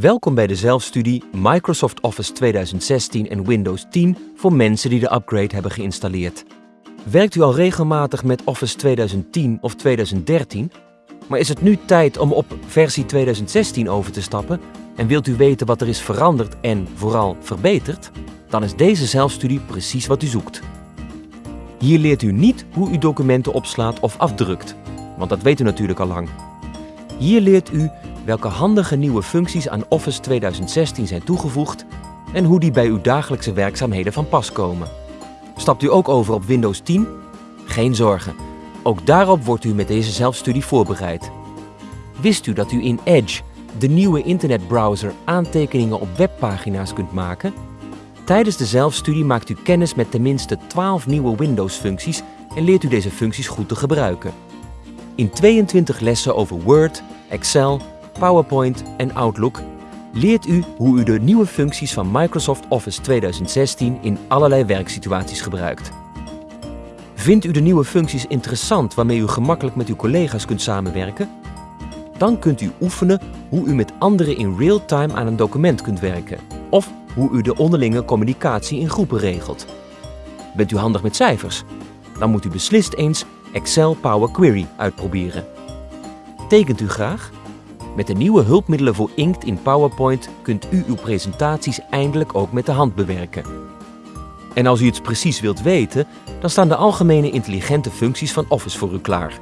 Welkom bij de zelfstudie Microsoft Office 2016 en Windows 10 voor mensen die de upgrade hebben geïnstalleerd. Werkt u al regelmatig met Office 2010 of 2013? Maar is het nu tijd om op versie 2016 over te stappen en wilt u weten wat er is veranderd en vooral verbeterd? Dan is deze zelfstudie precies wat u zoekt. Hier leert u niet hoe u documenten opslaat of afdrukt, want dat weet u natuurlijk al lang. Hier leert u welke handige nieuwe functies aan Office 2016 zijn toegevoegd en hoe die bij uw dagelijkse werkzaamheden van pas komen. Stapt u ook over op Windows 10? Geen zorgen, ook daarop wordt u met deze zelfstudie voorbereid. Wist u dat u in Edge, de nieuwe internetbrowser, aantekeningen op webpagina's kunt maken? Tijdens de zelfstudie maakt u kennis met tenminste 12 nieuwe Windows-functies en leert u deze functies goed te gebruiken. In 22 lessen over Word, Excel, PowerPoint en Outlook leert u hoe u de nieuwe functies van Microsoft Office 2016 in allerlei werksituaties gebruikt. Vindt u de nieuwe functies interessant waarmee u gemakkelijk met uw collega's kunt samenwerken? Dan kunt u oefenen hoe u met anderen in real-time aan een document kunt werken of hoe u de onderlinge communicatie in groepen regelt. Bent u handig met cijfers? Dan moet u beslist eens Excel Power Query uitproberen. Tekent u graag? Met de nieuwe hulpmiddelen voor inkt in PowerPoint kunt u uw presentaties eindelijk ook met de hand bewerken. En als u iets precies wilt weten, dan staan de algemene intelligente functies van Office voor u klaar.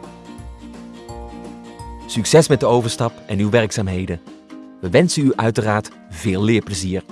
Succes met de overstap en uw werkzaamheden. We wensen u uiteraard veel leerplezier.